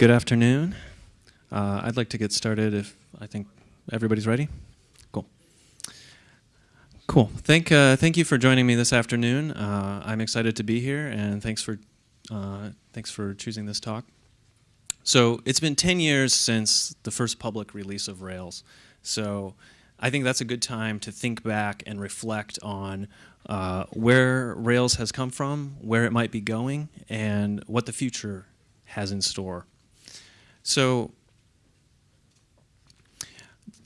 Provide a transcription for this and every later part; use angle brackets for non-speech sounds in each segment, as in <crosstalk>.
Good afternoon. Uh, I'd like to get started if I think everybody's ready. Cool. Cool. Thank, uh, thank you for joining me this afternoon. Uh, I'm excited to be here, and thanks for, uh, thanks for choosing this talk. So it's been 10 years since the first public release of Rails. So I think that's a good time to think back and reflect on uh, where Rails has come from, where it might be going, and what the future has in store. So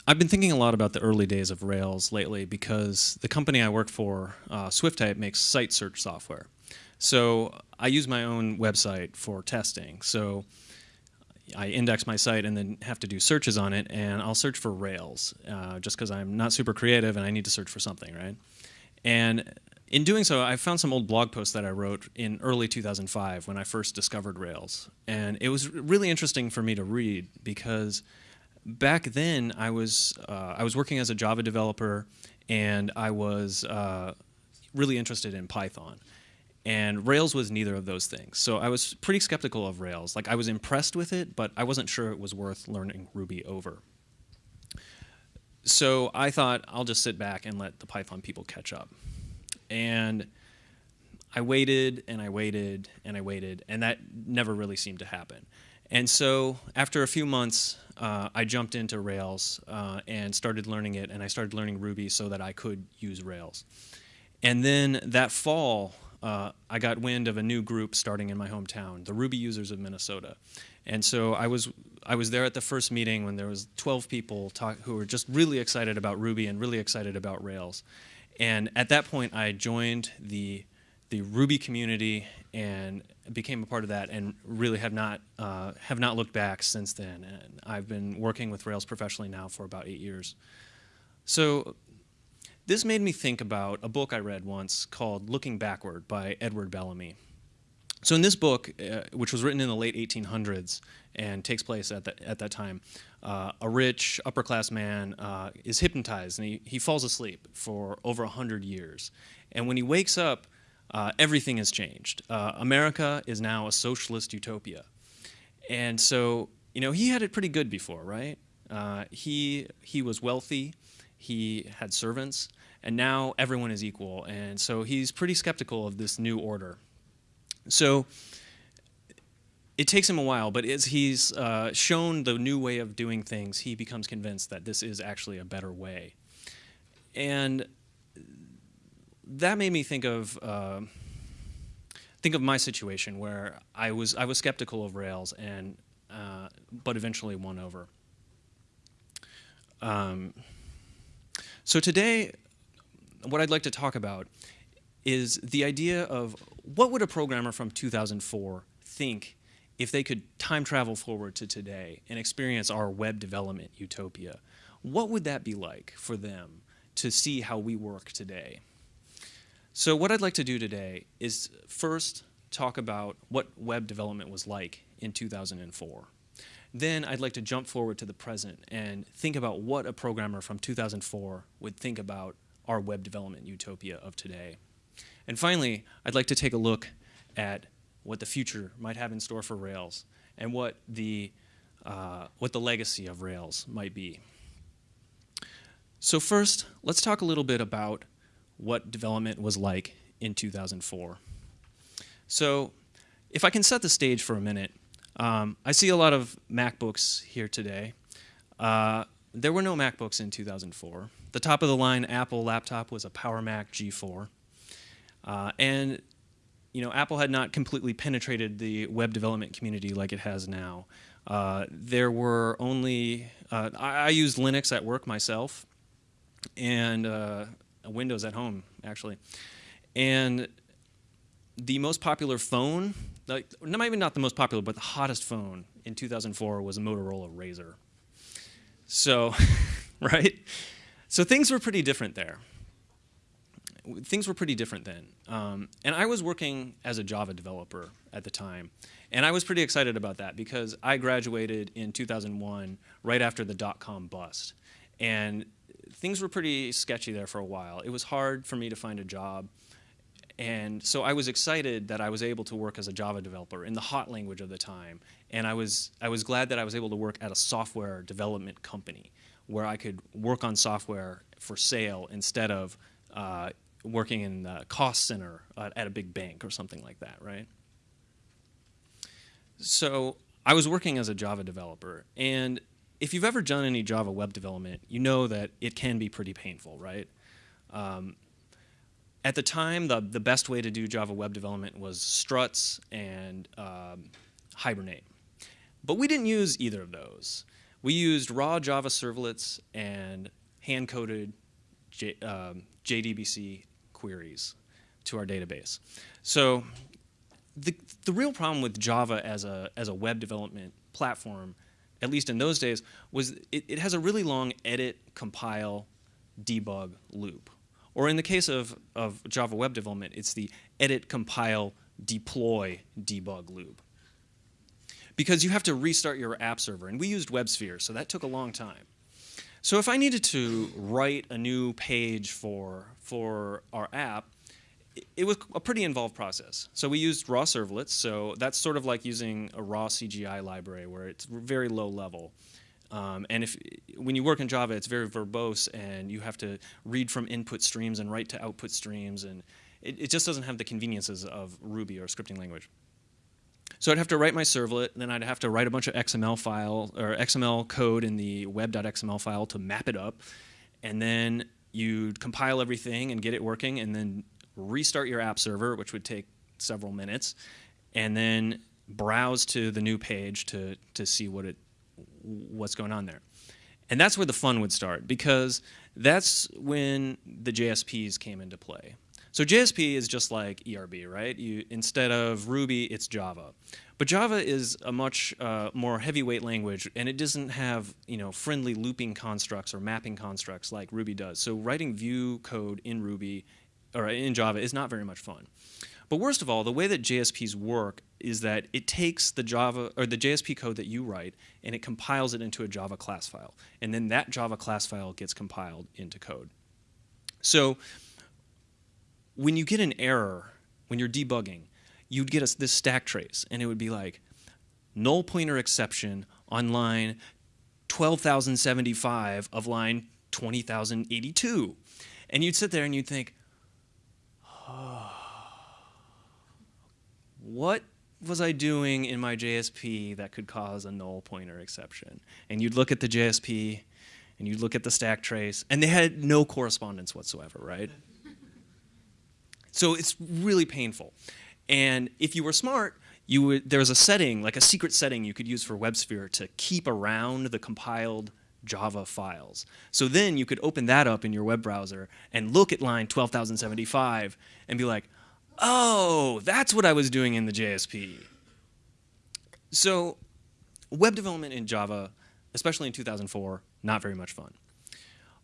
I've been thinking a lot about the early days of Rails lately because the company I work for, uh, Swiftype, makes site search software. So I use my own website for testing. So I index my site and then have to do searches on it, and I'll search for Rails uh, just because I'm not super creative and I need to search for something, right? And in doing so, I found some old blog posts that I wrote in early 2005 when I first discovered Rails. And it was really interesting for me to read because back then I was, uh, I was working as a Java developer and I was uh, really interested in Python. And Rails was neither of those things. So I was pretty skeptical of Rails. Like I was impressed with it, but I wasn't sure it was worth learning Ruby over. So I thought I'll just sit back and let the Python people catch up. And I waited and I waited and I waited, and that never really seemed to happen. And so after a few months, uh, I jumped into Rails uh, and started learning it, and I started learning Ruby so that I could use Rails. And then that fall, uh, I got wind of a new group starting in my hometown, the Ruby Users of Minnesota. And so I was I was there at the first meeting when there was 12 people talk, who were just really excited about Ruby and really excited about Rails. And at that point, I joined the the Ruby community and became a part of that, and really have not uh, have not looked back since then. And I've been working with Rails professionally now for about eight years. So this made me think about a book I read once called Looking Backward by Edward Bellamy. So in this book, uh, which was written in the late 1800s and takes place at, the, at that time, uh, a rich upper class man uh, is hypnotized and he, he falls asleep for over 100 years. And when he wakes up, uh, everything has changed. Uh, America is now a socialist utopia. And so, you know, he had it pretty good before, right? Uh, he, he was wealthy, he had servants, and now everyone is equal. And so he's pretty skeptical of this new order. So it takes him a while, but as he's uh, shown the new way of doing things, he becomes convinced that this is actually a better way. And that made me think of uh, think of my situation where I was I was skeptical of Rails and uh, but eventually won over. Um, so today, what I'd like to talk about is the idea of what would a programmer from 2004 think if they could time travel forward to today and experience our web development utopia? What would that be like for them to see how we work today? So what I'd like to do today is first talk about what web development was like in 2004. Then I'd like to jump forward to the present and think about what a programmer from 2004 would think about our web development utopia of today. And finally, I'd like to take a look at what the future might have in store for Rails and what the, uh, what the legacy of Rails might be. So first, let's talk a little bit about what development was like in 2004. So if I can set the stage for a minute, um, I see a lot of MacBooks here today. Uh, there were no MacBooks in 2004. The top of the line Apple laptop was a Power Mac G4. Uh, and you know, Apple had not completely penetrated the web development community like it has now. Uh, there were only, uh, I, I, used Linux at work myself and uh, Windows at home, actually. And the most popular phone, like, maybe not the most popular, but the hottest phone in 2004 was a Motorola Razr. So, <laughs> right? So things were pretty different there. Things were pretty different then. Um, and I was working as a Java developer at the time. And I was pretty excited about that because I graduated in 2001 right after the dot-com bust. And things were pretty sketchy there for a while. It was hard for me to find a job And so I was excited that I was able to work as a Java developer in the hot language of the time. And I was, I was glad that I was able to work at a software development company where I could work on software for sale instead of uh, working in the cost center at a big bank or something like that, right? So I was working as a Java developer, and if you've ever done any Java web development, you know that it can be pretty painful, right? Um, at the time, the, the best way to do Java web development was struts and um, Hibernate. But we didn't use either of those. We used raw Java servlets and hand-coded J, um, JDBC queries to our database. So the, the real problem with Java as a, as a web development platform, at least in those days, was it, it has a really long edit, compile, debug loop. Or in the case of, of Java web development, it's the edit, compile, deploy, debug loop. Because you have to restart your app server, and we used WebSphere, so that took a long time. So if I needed to write a new page for, for our app, it was a pretty involved process. So we used raw servlets. So that's sort of like using a raw CGI library where it's very low level. Um, and if when you work in Java, it's very verbose, and you have to read from input streams and write to output streams, and it, it just doesn't have the conveniences of Ruby or scripting language. So I'd have to write my servlet, then I'd have to write a bunch of XML file or XML code in the web.xml file to map it up, and then you'd compile everything and get it working, and then restart your app server, which would take several minutes, and then browse to the new page to, to see what it, what's going on there. And that's where the fun would start because that's when the JSPs came into play. So JSP is just like ERB, right? You, instead of Ruby, it's Java. But Java is a much uh, more heavyweight language, and it doesn't have you know friendly looping constructs or mapping constructs like Ruby does. So writing view code in Ruby or in Java is not very much fun. But worst of all, the way that JSPs work is that it takes the Java or the JSP code that you write and it compiles it into a Java class file. And then that Java class file gets compiled into code. So when you get an error, when you're debugging, you'd get a, this stack trace and it would be like null pointer exception on line 12,075 of line 20,082. And you'd sit there and you'd think, <sighs> what was I doing in my JSP that could cause a null pointer exception? And you'd look at the JSP and you'd look at the stack trace, and they had no correspondence whatsoever, right? So it's really painful. And if you were smart, you would, there was a setting, like a secret setting you could use for WebSphere to keep around the compiled Java files. So then you could open that up in your web browser and look at line 12,075 and be like, oh, that's what I was doing in the JSP. So web development in Java, especially in 2004, not very much fun.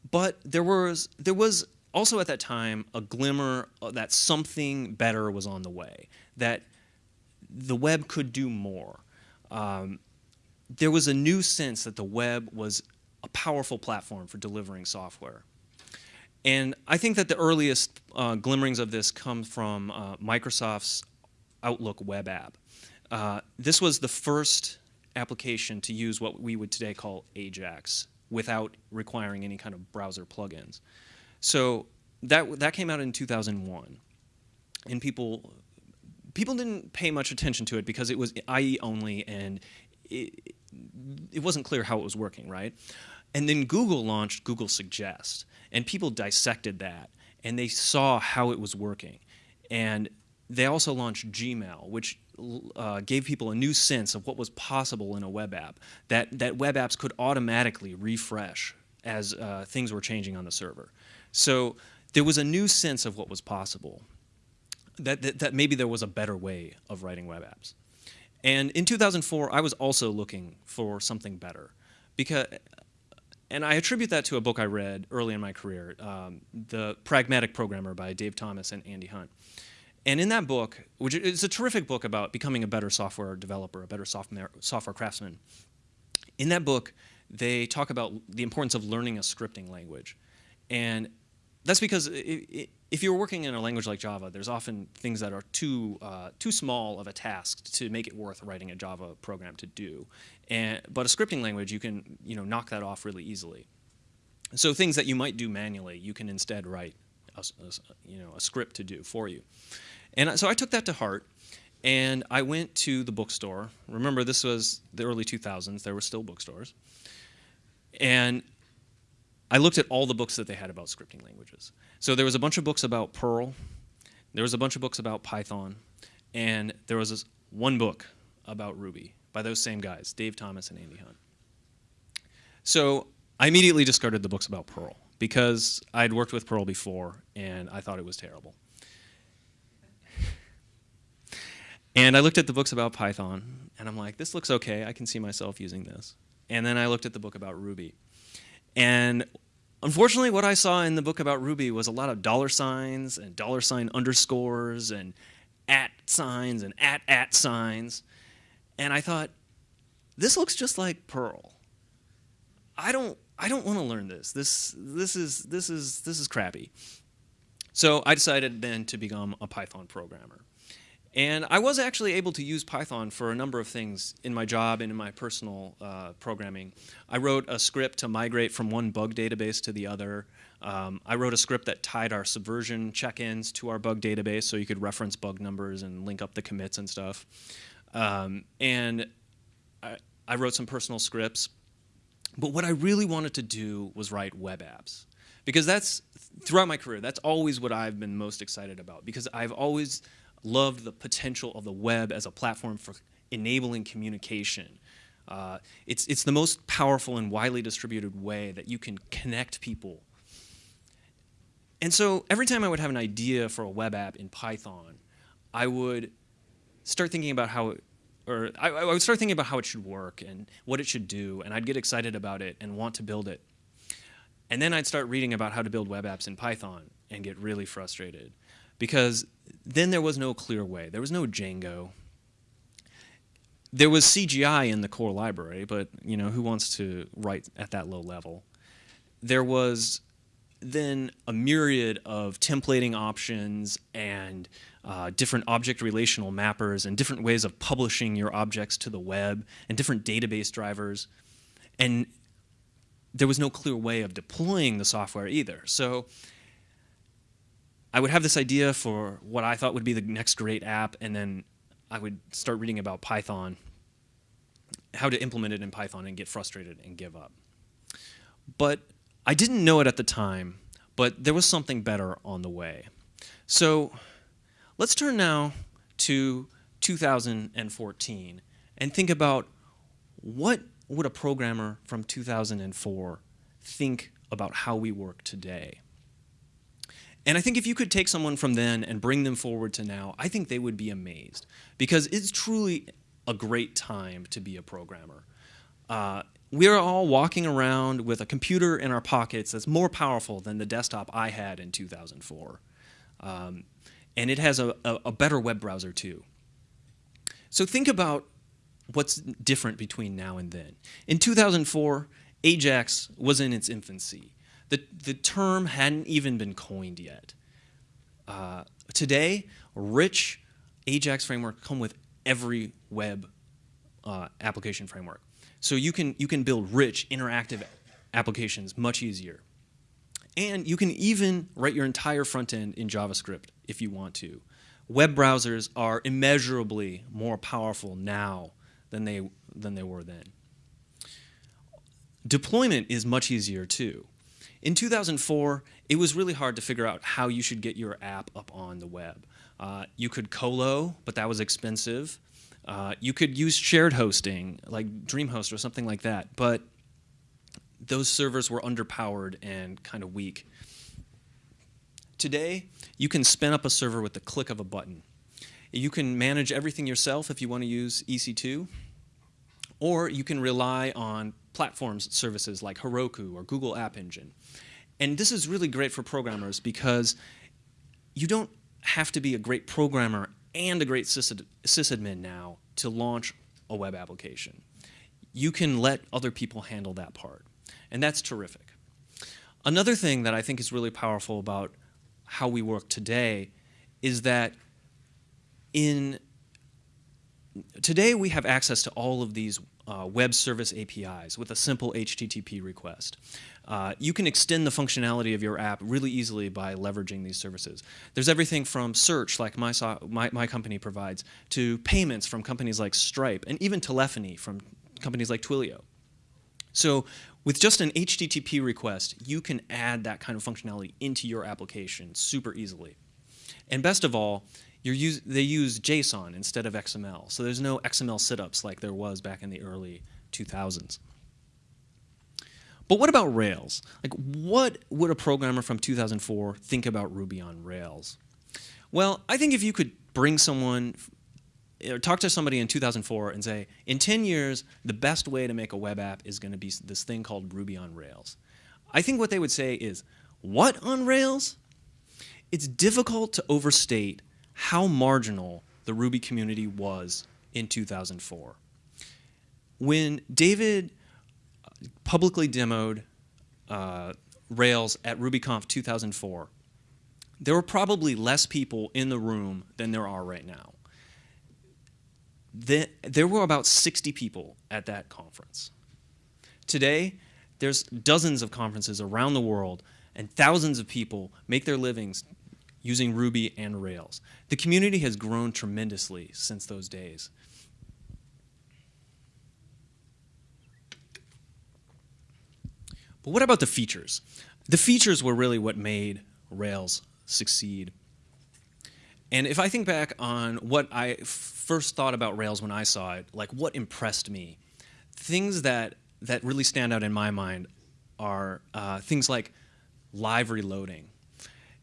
But there was, there was also at that time a glimmer that something better was on the way, that the web could do more. Um, there was a new sense that the web was a powerful platform for delivering software. And I think that the earliest uh, glimmerings of this come from uh, Microsoft's Outlook web app. Uh, this was the first application to use what we would today call Ajax without requiring any kind of browser plugins. So that, that came out in 2001. And people, people didn't pay much attention to it because it was IE only and it, it wasn't clear how it was working, right? And then Google launched Google Suggest, and people dissected that, and they saw how it was working. And they also launched Gmail, which uh, gave people a new sense of what was possible in a web app, that, that web apps could automatically refresh as uh, things were changing on the server. So there was a new sense of what was possible, that, that, that maybe there was a better way of writing web apps. And in 2004, I was also looking for something better because and I attribute that to a book I read early in my career, um, The Pragmatic Programmer by Dave Thomas and Andy Hunt. And in that book, which is a terrific book about becoming a better software developer, a better software, software craftsman, in that book, they talk about the importance of learning a scripting language. And that's because if you're working in a language like Java, there's often things that are too uh, too small of a task to make it worth writing a Java program to do. And but a scripting language, you can you know knock that off really easily. So things that you might do manually, you can instead write a, a, you know a script to do for you. And so I took that to heart, and I went to the bookstore. Remember, this was the early 2000s. There were still bookstores, and I looked at all the books that they had about scripting languages. So there was a bunch of books about Perl, there was a bunch of books about Python, and there was this one book about Ruby by those same guys, Dave Thomas and Andy Hunt. So I immediately discarded the books about Perl because I'd worked with Perl before and I thought it was terrible. And I looked at the books about Python and I'm like, this looks okay. I can see myself using this. And then I looked at the book about Ruby. And unfortunately, what I saw in the book about Ruby was a lot of dollar signs and dollar sign underscores and at signs and at at signs. And I thought, this looks just like Perl. I don't I don't want to learn this. This this is this is this is crappy. So I decided then to become a Python programmer. And I was actually able to use Python for a number of things in my job and in my personal uh, programming. I wrote a script to migrate from one bug database to the other. Um, I wrote a script that tied our subversion check-ins to our bug database so you could reference bug numbers and link up the commits and stuff. Um, and I, I wrote some personal scripts. But what I really wanted to do was write web apps. Because that's, throughout my career, that's always what I've been most excited about. Because I've always loved the potential of the web as a platform for enabling communication. Uh, it's, it's the most powerful and widely distributed way that you can connect people. And so every time I would have an idea for a web app in Python, I would start thinking about how it, or I, I would start thinking about how it should work and what it should do, and I'd get excited about it and want to build it. And then I'd start reading about how to build web apps in Python and get really frustrated because then there was no clear way. There was no Django. There was CGI in the core library, but you know who wants to write at that low level? There was then a myriad of templating options and uh, different object relational mappers and different ways of publishing your objects to the web and different database drivers. And there was no clear way of deploying the software either. So I would have this idea for what I thought would be the next great app, and then I would start reading about Python, how to implement it in Python and get frustrated and give up. But I didn't know it at the time, but there was something better on the way. So let's turn now to 2014 and think about what would a programmer from 2004 think about how we work today. And I think if you could take someone from then and bring them forward to now, I think they would be amazed because it's truly a great time to be a programmer. Uh, we're all walking around with a computer in our pockets that's more powerful than the desktop I had in 2004. Um, and it has a, a, a better web browser too. So think about what's different between now and then. In 2004, Ajax was in its infancy. The, the term hadn't even been coined yet. Uh, today, rich Ajax framework come with every web uh, application framework. So you can, you can build rich, interactive applications much easier. And you can even write your entire front end in JavaScript if you want to. Web browsers are immeasurably more powerful now than they, than they were then. Deployment is much easier too. In 2004, it was really hard to figure out how you should get your app up on the web. Uh, you could colo, but that was expensive. Uh, you could use shared hosting, like DreamHost or something like that, but those servers were underpowered and kind of weak. Today, you can spin up a server with the click of a button. You can manage everything yourself if you want to use EC2, or you can rely on platforms services like Heroku or Google App Engine. And this is really great for programmers because you don't have to be a great programmer and a great sysadmin now to launch a web application. You can let other people handle that part. And that's terrific. Another thing that I think is really powerful about how we work today is that in today we have access to all of these uh, web service APIs with a simple HTTP request. Uh, you can extend the functionality of your app really easily by leveraging these services. There's everything from search, like my, my, my company provides, to payments from companies like Stripe, and even telephony from companies like Twilio. So with just an HTTP request, you can add that kind of functionality into your application super easily. And best of all, use, they use JSON instead of XML. So there's no XML situps like there was back in the early 2000s. But what about Rails? Like, what would a programmer from 2004 think about Ruby on Rails? Well, I think if you could bring someone, or talk to somebody in 2004 and say, in 10 years, the best way to make a web app is going to be this thing called Ruby on Rails. I think what they would say is, what on Rails? It's difficult to overstate how marginal the Ruby community was in 2004. When David publicly demoed uh, Rails at RubyConf 2004, there were probably less people in the room than there are right now. The, there were about 60 people at that conference. Today, there's dozens of conferences around the world, and thousands of people make their livings using Ruby and Rails. The community has grown tremendously since those days. But what about the features? The features were really what made Rails succeed. And if I think back on what I first thought about Rails when I saw it, like what impressed me, things that, that really stand out in my mind are uh, things like live reloading.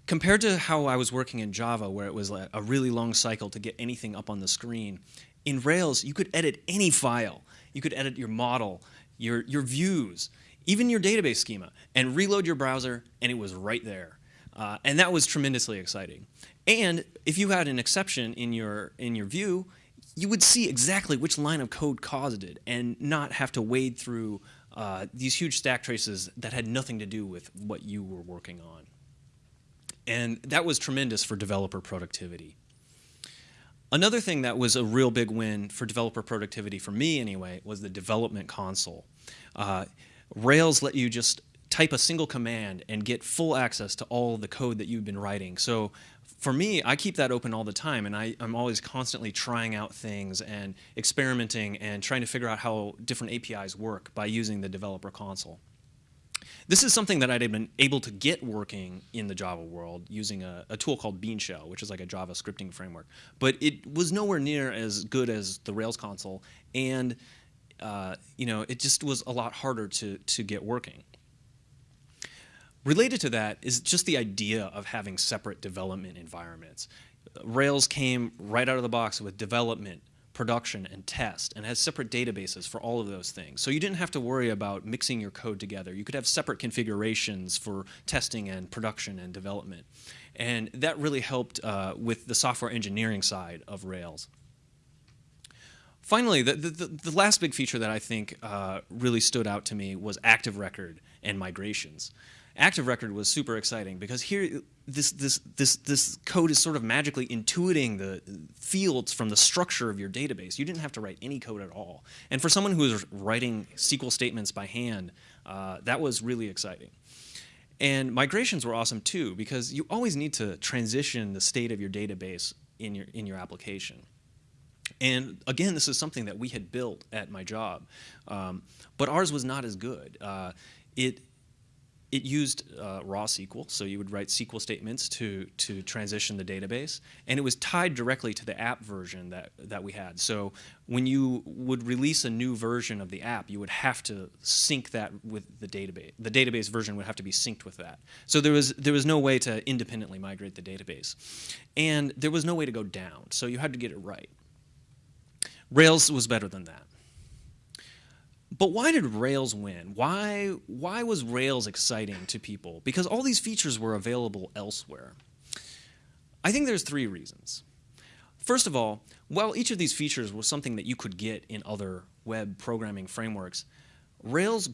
Compared to how I was working in Java, where it was a really long cycle to get anything up on the screen, in Rails, you could edit any file. You could edit your model, your, your views, even your database schema, and reload your browser, and it was right there. Uh, and that was tremendously exciting. And if you had an exception in your, in your view, you would see exactly which line of code caused it and not have to wade through uh, these huge stack traces that had nothing to do with what you were working on. And that was tremendous for developer productivity. Another thing that was a real big win for developer productivity, for me anyway, was the development console. Uh, Rails let you just type a single command and get full access to all the code that you've been writing. So for me, I keep that open all the time, and I, am always constantly trying out things and experimenting and trying to figure out how different APIs work by using the developer console. This is something that I'd been able to get working in the Java world using a, a, tool called BeanShell, which is like a Java scripting framework. But it was nowhere near as good as the Rails console, and uh, you know, it just was a lot harder to, to get working. Related to that is just the idea of having separate development environments. Rails came right out of the box with development, production, and test, and has separate databases for all of those things. So you didn't have to worry about mixing your code together. You could have separate configurations for testing and production and development. And that really helped uh, with the software engineering side of Rails. Finally, the, the, the, last big feature that I think uh, really stood out to me was Active Record and migrations. Active Record was super exciting because here, this, this, this, this code is sort of magically intuiting the fields from the structure of your database. You didn't have to write any code at all. And for someone who was writing SQL statements by hand, uh, that was really exciting. And migrations were awesome too because you always need to transition the state of your database in your, in your application. And again, this is something that we had built at my job, um, but ours was not as good. Uh, it it used uh, raw SQL, so you would write SQL statements to to transition the database, and it was tied directly to the app version that that we had. So when you would release a new version of the app, you would have to sync that with the database. The database version would have to be synced with that. So there was there was no way to independently migrate the database, and there was no way to go down. So you had to get it right. Rails was better than that. But why did Rails win? Why, why was Rails exciting to people? Because all these features were available elsewhere. I think there's three reasons. First of all, while each of these features was something that you could get in other web programming frameworks, Rails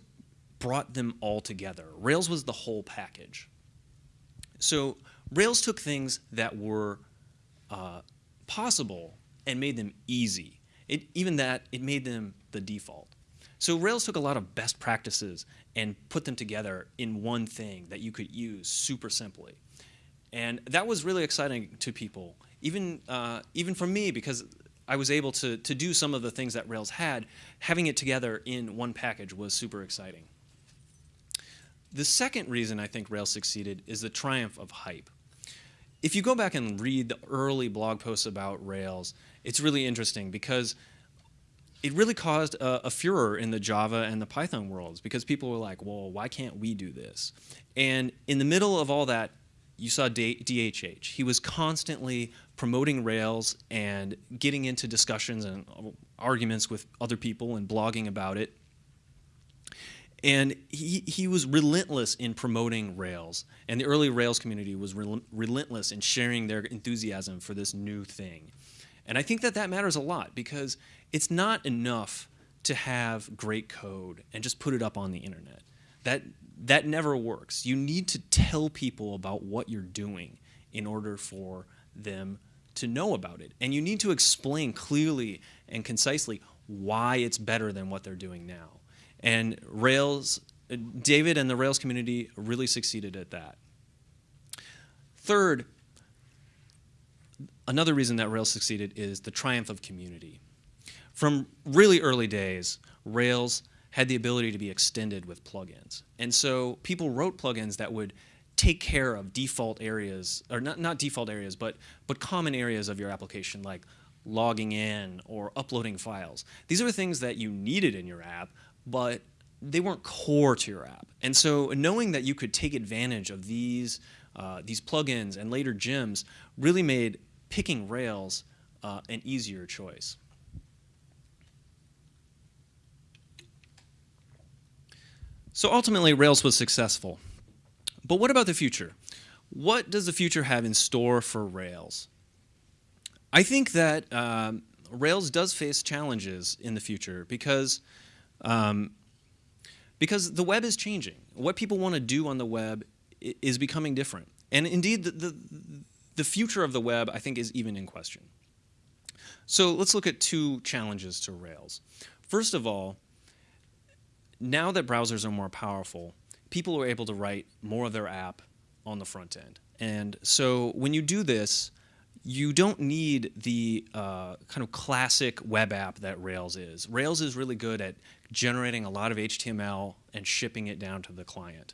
brought them all together. Rails was the whole package. So Rails took things that were uh, possible and made them easy. It, even that, it made them the default. So Rails took a lot of best practices and put them together in one thing that you could use super simply. And that was really exciting to people, even, uh, even for me, because I was able to, to do some of the things that Rails had. Having it together in one package was super exciting. The second reason I think Rails succeeded is the triumph of hype. If you go back and read the early blog posts about Rails, it's really interesting because it really caused a, a, furor in the Java and the Python worlds because people were like, well, why can't we do this? And in the middle of all that, you saw DHH. He was constantly promoting Rails and getting into discussions and uh, arguments with other people and blogging about it. And he, he was relentless in promoting Rails. And the early Rails community was rel relentless in sharing their enthusiasm for this new thing. And I think that that matters a lot because it's not enough to have great code and just put it up on the internet. That, that never works. You need to tell people about what you're doing in order for them to know about it. And you need to explain clearly and concisely why it's better than what they're doing now. And Rails, David and the Rails community really succeeded at that. Third, another reason that Rails succeeded is the triumph of community. From really early days, Rails had the ability to be extended with plugins. And so people wrote plugins that would take care of default areas, or not, not default areas, but, but common areas of your application, like logging in or uploading files. These are things that you needed in your app, but they weren't core to your app. And so knowing that you could take advantage of these, uh, these plugins and later gems really made picking Rails uh, an easier choice. So ultimately, Rails was successful. But what about the future? What does the future have in store for Rails? I think that um, Rails does face challenges in the future because um, because the web is changing. What people want to do on the web is becoming different. And indeed, the, the, the future of the web, I think, is even in question. So let's look at two challenges to Rails. First of all, now that browsers are more powerful, people are able to write more of their app on the front end. And so when you do this, you don't need the uh, kind of classic web app that Rails is. Rails is really good at generating a lot of HTML and shipping it down to the client.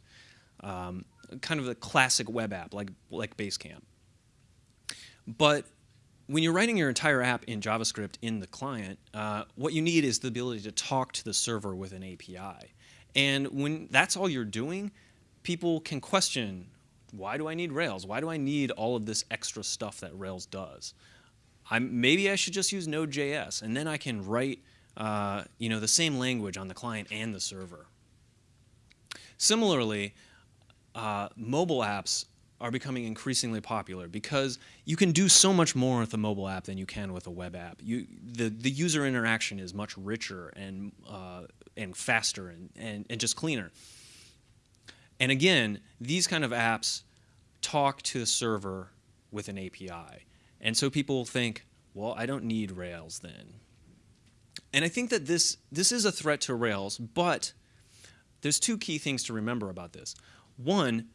Um, kind of the classic web app like, like Basecamp. But when you're writing your entire app in JavaScript in the client, uh, what you need is the ability to talk to the server with an API. And when that's all you're doing, people can question why do I need Rails? Why do I need all of this extra stuff that Rails does? I'm, maybe I should just use Node.js, and then I can write uh, you know, the same language on the client and the server. Similarly, uh, mobile apps are becoming increasingly popular because you can do so much more with a mobile app than you can with a web app. You, the, the user interaction is much richer and, uh, and faster and, and, and just cleaner. And again, these kind of apps talk to the server with an API. And so people think, well, I don't need Rails then. And I think that this, this is a threat to Rails, but there's two key things to remember about this. One,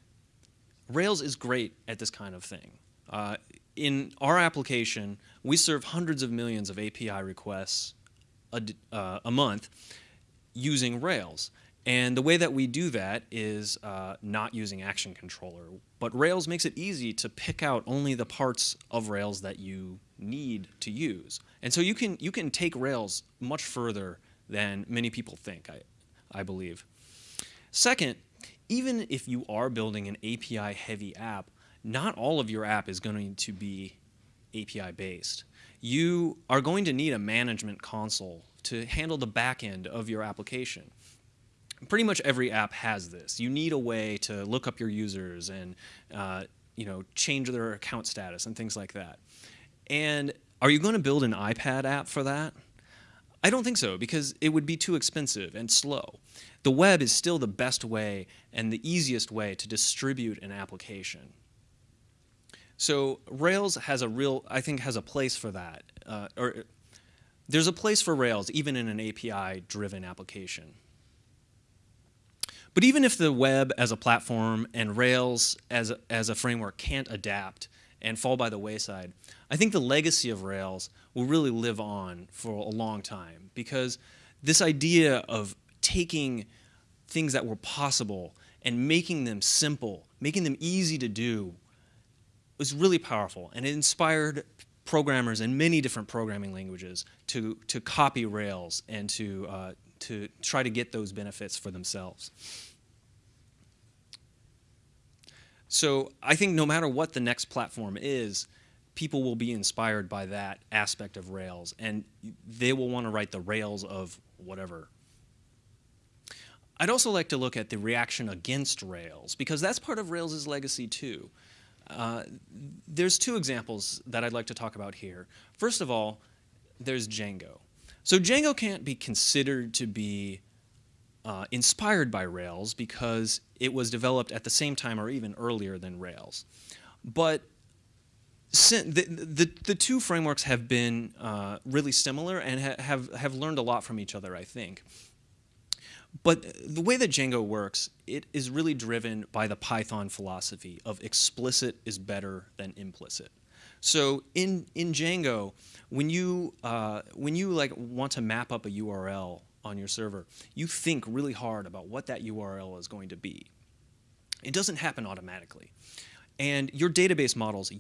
Rails is great at this kind of thing. Uh, in our application, we serve hundreds of millions of API requests a, uh, a month using Rails. And the way that we do that is uh, not using Action Controller. But Rails makes it easy to pick out only the parts of Rails that you need to use. And so you can, you can take Rails much further than many people think, I, I believe. Second, even if you are building an API-heavy app, not all of your app is going to be API-based. You are going to need a management console to handle the back end of your application pretty much every app has this. You need a way to look up your users and uh, you know change their account status and things like that. And are you going to build an iPad app for that? I don't think so because it would be too expensive and slow. The web is still the best way and the easiest way to distribute an application. So Rails has a real, I think, has a place for that. Uh, or there's a place for Rails even in an API-driven application. But even if the web as a platform and Rails as a, as a framework can't adapt and fall by the wayside, I think the legacy of Rails will really live on for a long time because this idea of taking things that were possible and making them simple, making them easy to do, was really powerful and it inspired programmers in many different programming languages to, to copy Rails and to, uh, to try to get those benefits for themselves. So I think no matter what the next platform is, people will be inspired by that aspect of Rails, and they will want to write the Rails of whatever. I'd also like to look at the reaction against Rails, because that's part of Rails' legacy too. Uh, there's two examples that I'd like to talk about here. First of all, there's Django. So Django can't be considered to be uh, inspired by Rails because it was developed at the same time or even earlier than Rails. But the, the, the two frameworks have been uh, really similar and ha have, have learned a lot from each other, I think. But the way that Django works, it is really driven by the Python philosophy of explicit is better than implicit. So in, in Django, when you, uh, when you like want to map up a URL on your server, you think really hard about what that URL is going to be. It doesn't happen automatically. And your database models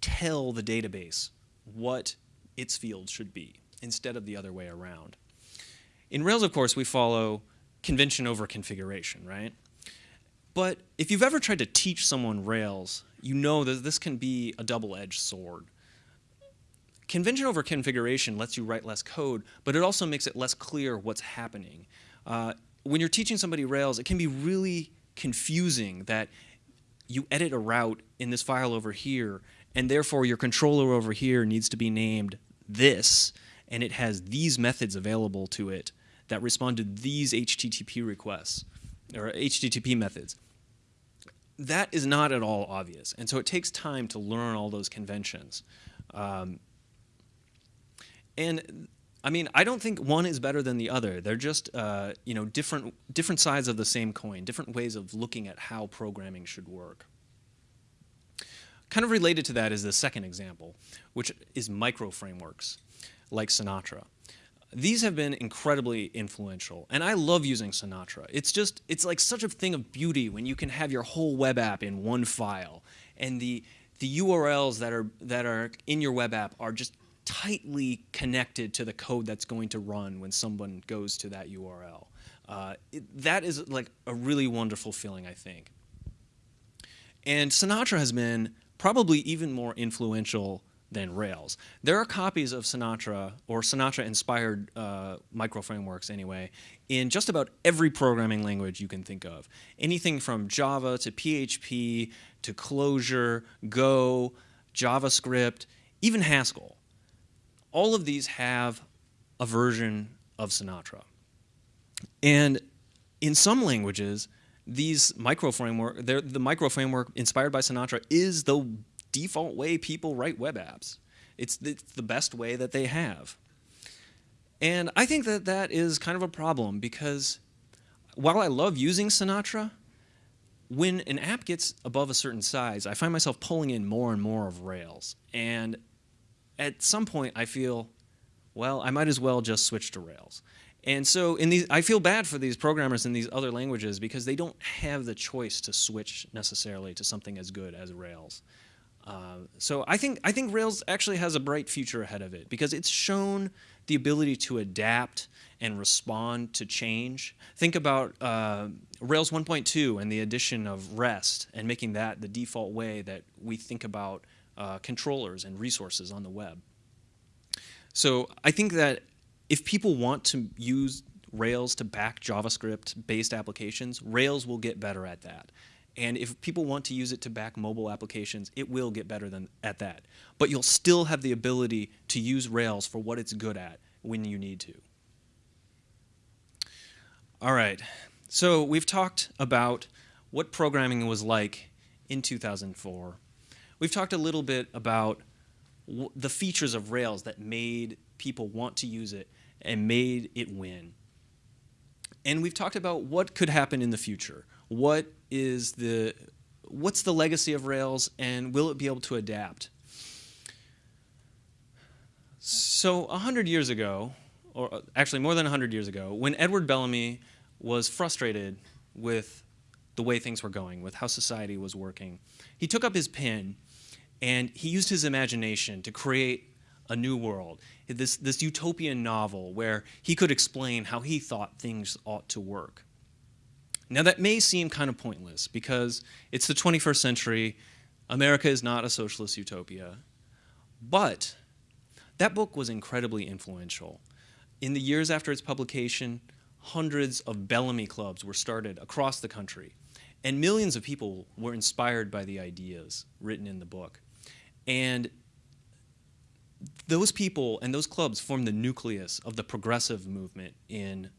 tell the database what its fields should be instead of the other way around. In Rails, of course, we follow convention over configuration, right? But if you've ever tried to teach someone Rails, you know that this can be a double-edged sword. Convention over configuration lets you write less code, but it also makes it less clear what's happening. Uh, when you're teaching somebody Rails, it can be really confusing that you edit a route in this file over here, and therefore your controller over here needs to be named this, and it has these methods available to it that respond to these HTTP requests, or HTTP methods. That is not at all obvious, and so it takes time to learn all those conventions. Um, and I mean, I don't think one is better than the other. They're just, uh, you know, different, different sides of the same coin, different ways of looking at how programming should work. Kind of related to that is the second example, which is micro frameworks like Sinatra. These have been incredibly influential, and I love using Sinatra. It's just, it's like such a thing of beauty when you can have your whole web app in one file, and the, the URLs that are, that are in your web app are just tightly connected to the code that's going to run when someone goes to that URL. Uh, it, that is like a really wonderful feeling, I think. And Sinatra has been probably even more influential than Rails. There are copies of Sinatra, or Sinatra-inspired uh, micro-frameworks anyway, in just about every programming language you can think of. Anything from Java to PHP to Clojure, Go, JavaScript, even Haskell all of these have a version of Sinatra. And in some languages, these micro framework, the micro framework inspired by Sinatra is the default way people write web apps. It's, it's the best way that they have. And I think that that is kind of a problem because while I love using Sinatra, when an app gets above a certain size, I find myself pulling in more and more of Rails. And at some point I feel, well, I might as well just switch to Rails. And so in these, I feel bad for these programmers in these other languages because they don't have the choice to switch necessarily to something as good as Rails. Uh, so I think, I think Rails actually has a bright future ahead of it because it's shown the ability to adapt and respond to change. Think about uh, Rails 1.2 and the addition of REST and making that the default way that we think about uh, controllers and resources on the web. So I think that if people want to use Rails to back JavaScript-based applications, Rails will get better at that. And if people want to use it to back mobile applications, it will get better than at that. But you'll still have the ability to use Rails for what it's good at when you need to. All right. So we've talked about what programming was like in 2004. We've talked a little bit about the features of Rails that made people want to use it and made it win. And we've talked about what could happen in the future. What is the what's the legacy of Rails and will it be able to adapt? So 100 years ago, or uh, actually more than 100 years ago, when Edward Bellamy was frustrated with the way things were going, with how society was working, he took up his pen and he used his imagination to create a new world, this, this utopian novel where he could explain how he thought things ought to work. Now, that may seem kind of pointless because it's the 21st century, America is not a socialist utopia. But that book was incredibly influential. In the years after its publication, hundreds of Bellamy clubs were started across the country, and millions of people were inspired by the ideas written in the book. And those people and those clubs formed the nucleus of the progressive movement in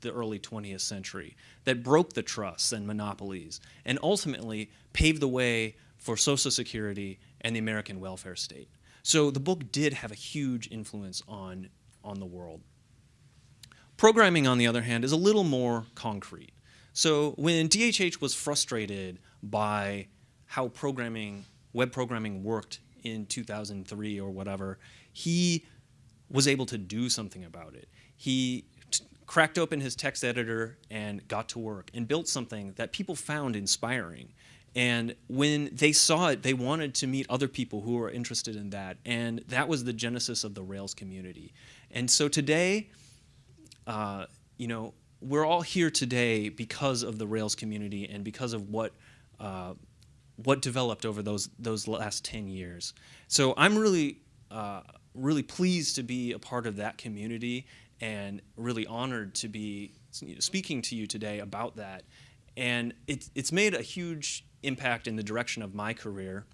the early 20th century that broke the trusts and monopolies and ultimately paved the way for Social Security and the American welfare state. So the book did have a huge influence on, on the world. Programming, on the other hand, is a little more concrete. So when DHH was frustrated by how programming, web programming worked in 2003 or whatever, he was able to do something about it. He cracked open his text editor and got to work and built something that people found inspiring. And when they saw it, they wanted to meet other people who were interested in that. And that was the genesis of the Rails community. And so today, uh, you know, we're all here today because of the Rails community and because of what uh, what developed over those those last 10 years. So I'm really uh, really pleased to be a part of that community and really honored to be speaking to you today about that. And it, it's made a huge impact in the direction of my career.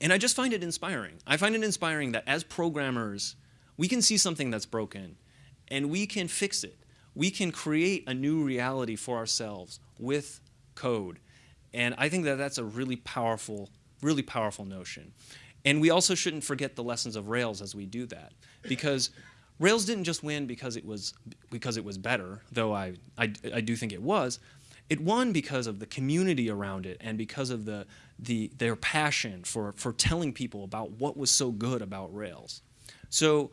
And I just find it inspiring. I find it inspiring that as programmers, we can see something that's broken and we can fix it. We can create a new reality for ourselves with code. And I think that that's a really powerful, really powerful notion. And we also shouldn't forget the lessons of Rails as we do that, because Rails didn't just win because it was because it was better, though I, I, I do think it was. It won because of the community around it and because of the, the their passion for, for telling people about what was so good about Rails. So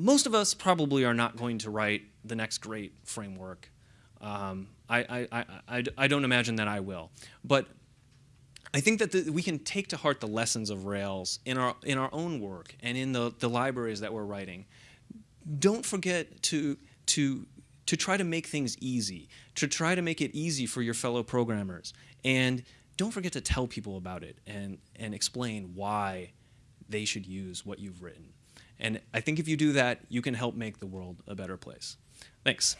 most of us probably are not going to write the next great framework. Um, I, I, I, I, don't imagine that I will. But I think that the, we can take to heart the lessons of Rails in our, in our own work and in the, the libraries that we're writing. Don't forget to, to, to try to make things easy, to try to make it easy for your fellow programmers. And don't forget to tell people about it and, and explain why they should use what you've written. And I think if you do that, you can help make the world a better place. Thanks.